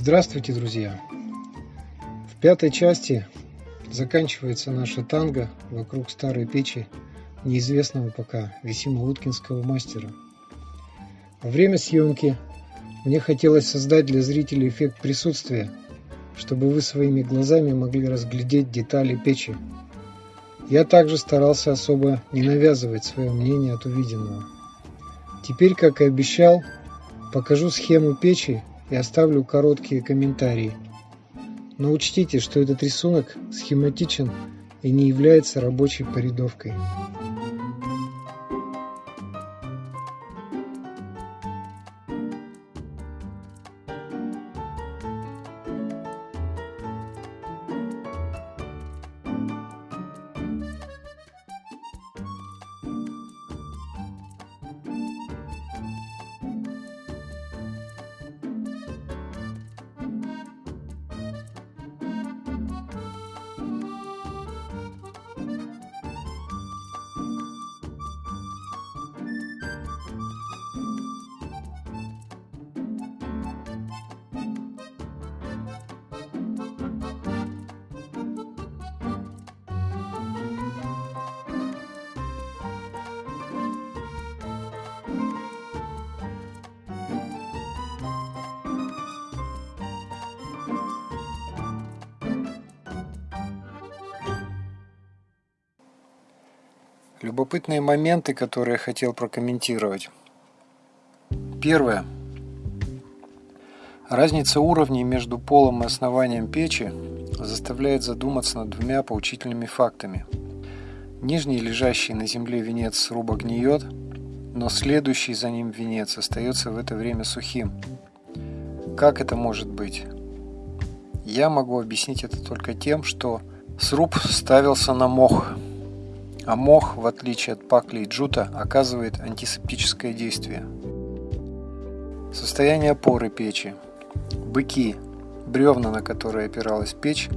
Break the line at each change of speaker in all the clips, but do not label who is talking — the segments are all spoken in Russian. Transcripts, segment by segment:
Здравствуйте, друзья! В пятой части заканчивается наша танго вокруг старой печи неизвестного пока Висимо-Уткинского мастера. Во время съемки мне хотелось создать для зрителей эффект присутствия, чтобы вы своими глазами могли разглядеть детали печи. Я также старался особо не навязывать свое мнение от увиденного. Теперь, как и обещал, покажу схему печи и оставлю короткие комментарии. Но учтите, что этот рисунок схематичен и не является рабочей порядовкой. Любопытные моменты, которые я хотел прокомментировать. Первое. Разница уровней между полом и основанием печи заставляет задуматься над двумя поучительными фактами. Нижний, лежащий на земле венец сруба гниет, но следующий за ним венец остается в это время сухим. Как это может быть? Я могу объяснить это только тем, что сруб ставился на мох – а мох, в отличие от пакли и джута, оказывает антисептическое действие. Состояние опоры печи. Быки, бревна, на которые опиралась печь,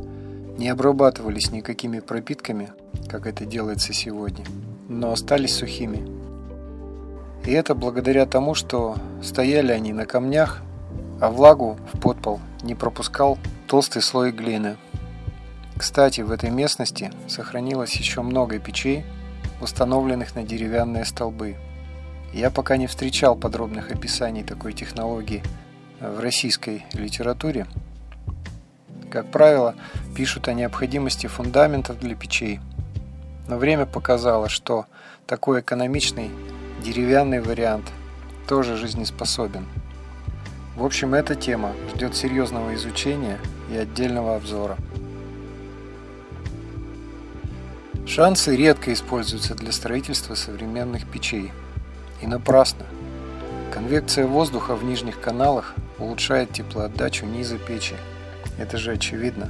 не обрабатывались никакими пропитками, как это делается сегодня, но остались сухими. И это благодаря тому, что стояли они на камнях, а влагу в подпол не пропускал толстый слой глины – кстати, в этой местности сохранилось еще много печей, установленных на деревянные столбы. Я пока не встречал подробных описаний такой технологии в российской литературе. Как правило, пишут о необходимости фундаментов для печей, но время показало, что такой экономичный деревянный вариант тоже жизнеспособен. В общем, эта тема ждет серьезного изучения и отдельного обзора. Шансы редко используются для строительства современных печей. И напрасно. Конвекция воздуха в нижних каналах улучшает теплоотдачу низа печи. Это же очевидно.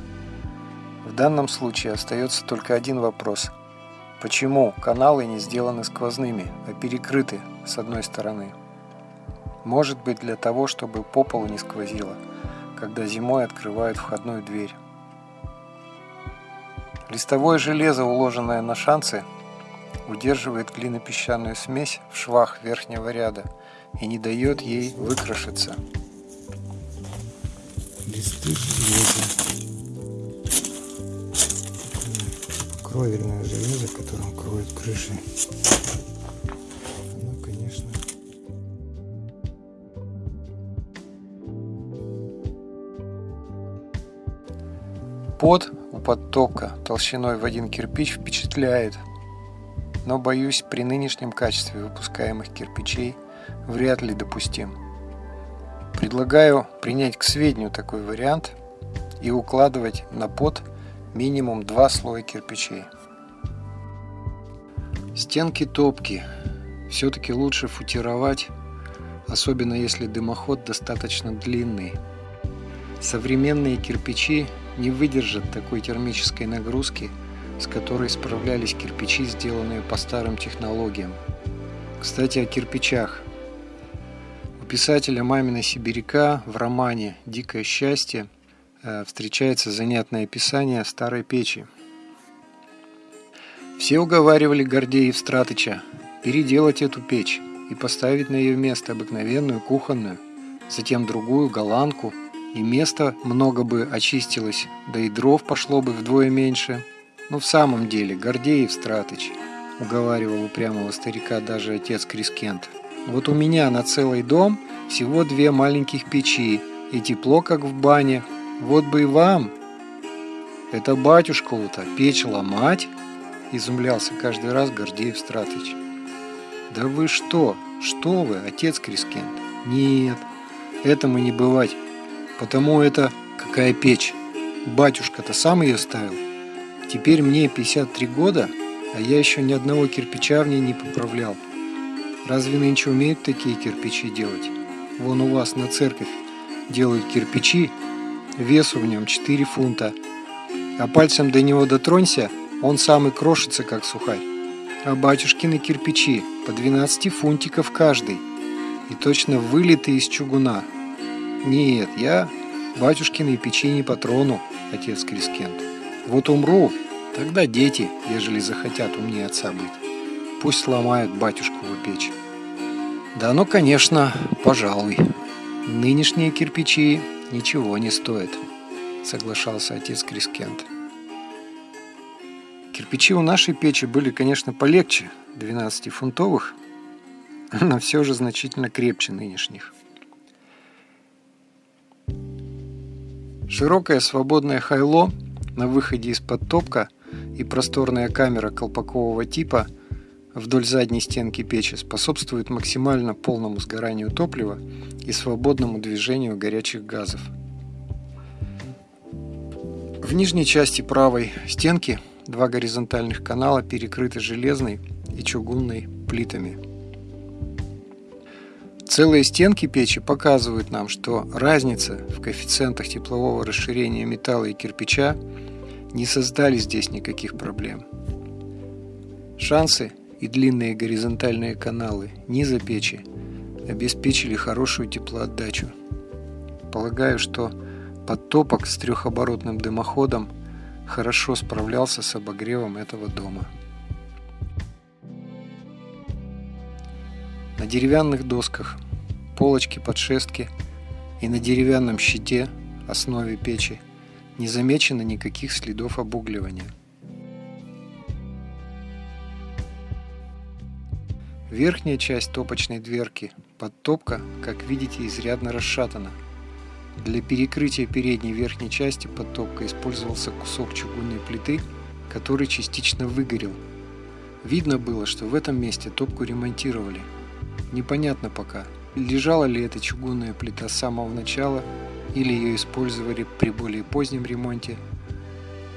В данном случае остается только один вопрос. Почему каналы не сделаны сквозными, а перекрыты с одной стороны? Может быть для того, чтобы по полу не сквозило, когда зимой открывают входную дверь. Листовое железо, уложенное на шансы, удерживает глинопесчаную смесь в швах верхнего ряда и не дает ей выкрашиться. Листы железа. Кровельное железо, которым кроет крыши. Ну, конечно. Под подтопка толщиной в один кирпич впечатляет, но боюсь при нынешнем качестве выпускаемых кирпичей вряд ли допустим. Предлагаю принять к сведению такой вариант и укладывать на под минимум два слоя кирпичей. Стенки топки все-таки лучше футировать, особенно если дымоход достаточно длинный. Современные кирпичи не выдержат такой термической нагрузки, с которой справлялись кирпичи, сделанные по старым технологиям. Кстати, о кирпичах. У писателя Мамина Сибиряка в романе «Дикое счастье» э, встречается занятное описание старой печи. Все уговаривали Гордеев Стратыча переделать эту печь и поставить на ее место обыкновенную кухонную, затем другую голландку и места много бы очистилось, да и дров пошло бы вдвое меньше. Но в самом деле, Гордеев Стратыч, уговаривал упрямого старика даже отец Крискент. Вот у меня на целый дом всего две маленьких печи, и тепло, как в бане. Вот бы и вам. Это батюшкову-то печь ломать? Изумлялся каждый раз Гордеев Стратыч. Да вы что? Что вы, отец Крискент? Нет, этому не бывать. Потому это какая печь? Батюшка-то сам ее ставил. Теперь мне 53 года, а я еще ни одного кирпича в ней не поправлял. Разве нынче умеют такие кирпичи делать? Вон у вас на церковь делают кирпичи, весу в нем 4 фунта, а пальцем до него дотронься, он сам и крошится, как сухарь. А батюшкины кирпичи по 12 фунтиков каждый, и точно вылиты из чугуна, нет, я батюшкины печи не патрону, отец Крискент. Вот умру, тогда дети, ежели захотят умнее отца быть, пусть сломают батюшкову печь. Да ну, конечно, пожалуй. Нынешние кирпичи ничего не стоят, соглашался отец Крискент. Кирпичи у нашей печи были, конечно, полегче 12-фунтовых, но все же значительно крепче нынешних. Широкое свободное хайло на выходе из-под топка и просторная камера колпакового типа вдоль задней стенки печи способствуют максимально полному сгоранию топлива и свободному движению горячих газов. В нижней части правой стенки два горизонтальных канала перекрыты железной и чугунной плитами – Целые стенки печи показывают нам, что разница в коэффициентах теплового расширения металла и кирпича не создали здесь никаких проблем. Шансы и длинные горизонтальные каналы низа печи обеспечили хорошую теплоотдачу. Полагаю, что подтопок с трехоборотным дымоходом хорошо справлялся с обогревом этого дома. На деревянных досках, полочке подшестки и на деревянном щите, основе печи, не замечено никаких следов обугливания. Верхняя часть топочной дверки, подтопка, как видите, изрядно расшатана. Для перекрытия передней верхней части подтопка использовался кусок чугунной плиты, который частично выгорел. Видно было, что в этом месте топку ремонтировали – Непонятно пока, лежала ли эта чугунная плита с самого начала или ее использовали при более позднем ремонте.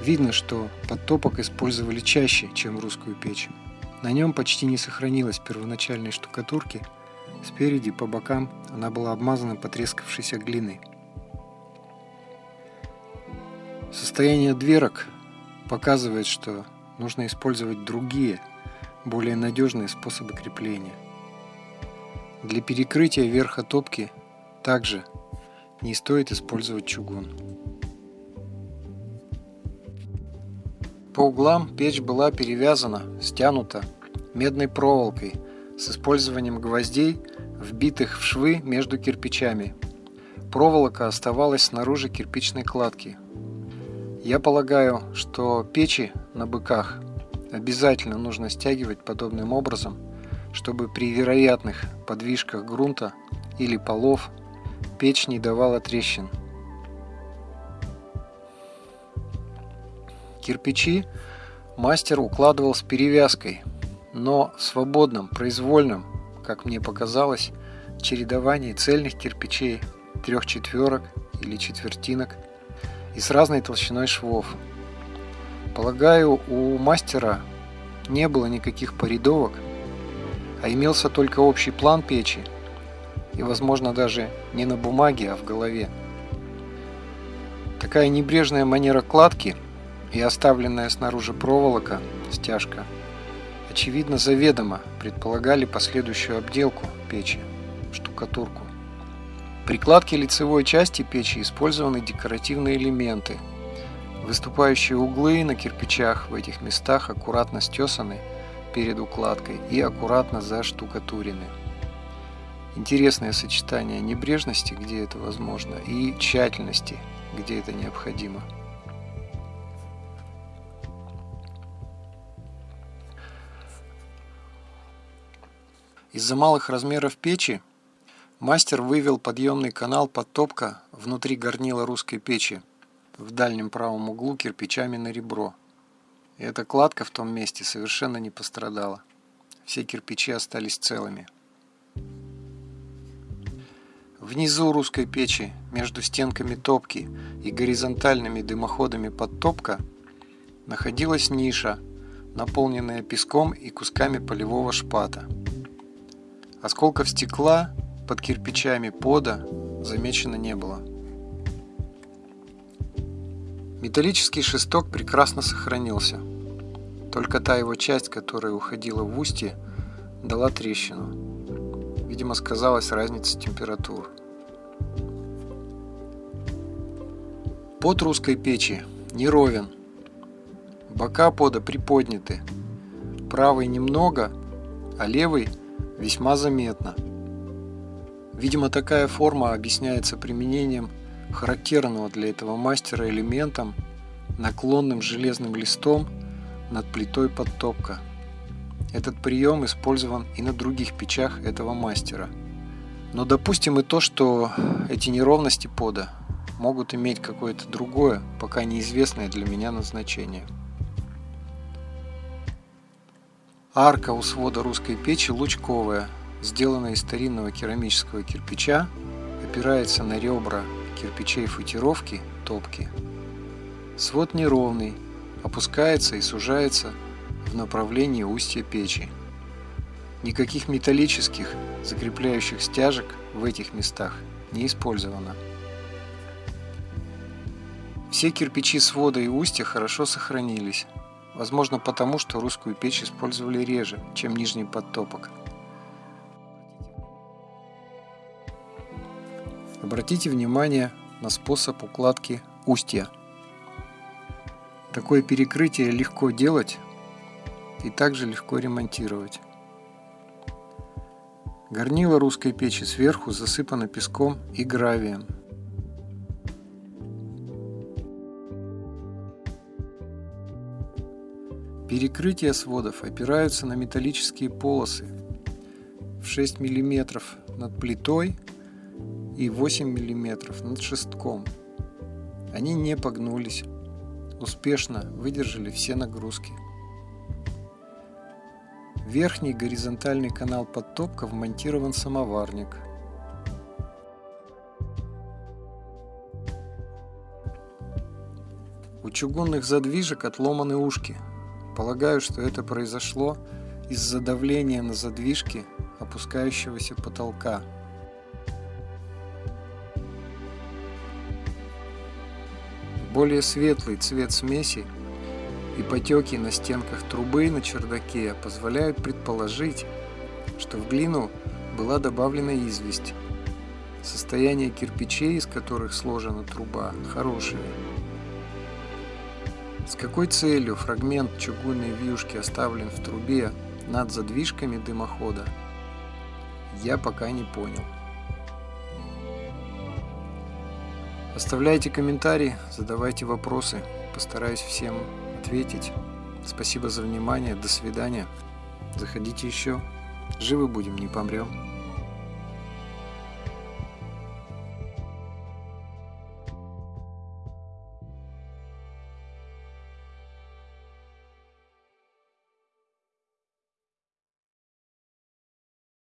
Видно, что подтопок использовали чаще, чем русскую печь. На нем почти не сохранилось первоначальной штукатурки. Спереди по бокам она была обмазана потрескавшейся глиной. Состояние дверок показывает, что нужно использовать другие, более надежные способы крепления. Для перекрытия верха топки также не стоит использовать чугун. По углам печь была перевязана, стянута медной проволокой с использованием гвоздей, вбитых в швы между кирпичами. Проволока оставалась снаружи кирпичной кладки. Я полагаю, что печи на быках обязательно нужно стягивать подобным образом – чтобы при вероятных подвижках грунта или полов печь не давала трещин. Кирпичи мастер укладывал с перевязкой, но в свободном, произвольном, как мне показалось, чередовании цельных кирпичей, трех четверок или четвертинок и с разной толщиной швов. Полагаю, у мастера не было никаких порядовок, а имелся только общий план печи, и, возможно, даже не на бумаге, а в голове. Такая небрежная манера кладки и оставленная снаружи проволока, стяжка, очевидно заведомо предполагали последующую обделку печи, штукатурку. При кладке лицевой части печи использованы декоративные элементы. Выступающие углы на кирпичах в этих местах аккуратно стесаны – перед укладкой и аккуратно заштукатурены. Интересное сочетание небрежности, где это возможно, и тщательности, где это необходимо. Из-за малых размеров печи мастер вывел подъемный канал подтопка внутри горнила русской печи в дальнем правом углу кирпичами на ребро. И эта кладка в том месте совершенно не пострадала. Все кирпичи остались целыми. Внизу русской печи, между стенками топки и горизонтальными дымоходами подтопка, находилась ниша, наполненная песком и кусками полевого шпата. Осколков стекла под кирпичами пода замечено не было. Металлический шесток прекрасно сохранился. Только та его часть, которая уходила в устье, дала трещину. Видимо, сказалась разница температур. Под русской печи не ровен. Бока пода приподняты. Правый немного, а левый весьма заметно. Видимо, такая форма объясняется применением характерного для этого мастера элементом, наклонным железным листом над плитой подтопка. Этот прием использован и на других печах этого мастера. Но допустим и то, что эти неровности пода могут иметь какое-то другое, пока неизвестное для меня назначение. Арка у свода русской печи лучковая, сделанная из старинного керамического кирпича, опирается на ребра кирпичей футировки топки. Свод неровный, опускается и сужается в направлении устья печи. Никаких металлических закрепляющих стяжек в этих местах не использовано. Все кирпичи свода и устья хорошо сохранились, возможно потому, что русскую печь использовали реже, чем нижний подтопок. Обратите внимание на способ укладки устья. Такое перекрытие легко делать и также легко ремонтировать. Горнило русской печи сверху засыпано песком и гравием. Перекрытия сводов опираются на металлические полосы в 6 мм над плитой и 8 мм над шестком. Они не погнулись, успешно выдержали все нагрузки. верхний горизонтальный канал подтопка вмонтирован самоварник. У чугунных задвижек отломаны ушки. Полагаю, что это произошло из-за давления на задвижки опускающегося потолка. Более светлый цвет смеси и потеки на стенках трубы на чердаке позволяют предположить, что в глину была добавлена известь. Состояние кирпичей, из которых сложена труба, хорошее. С какой целью фрагмент чугунной вьюшки оставлен в трубе над задвижками дымохода, я пока не понял. Оставляйте комментарии, задавайте вопросы. Постараюсь всем ответить. Спасибо за внимание. До свидания. Заходите еще. Живы будем, не помрем.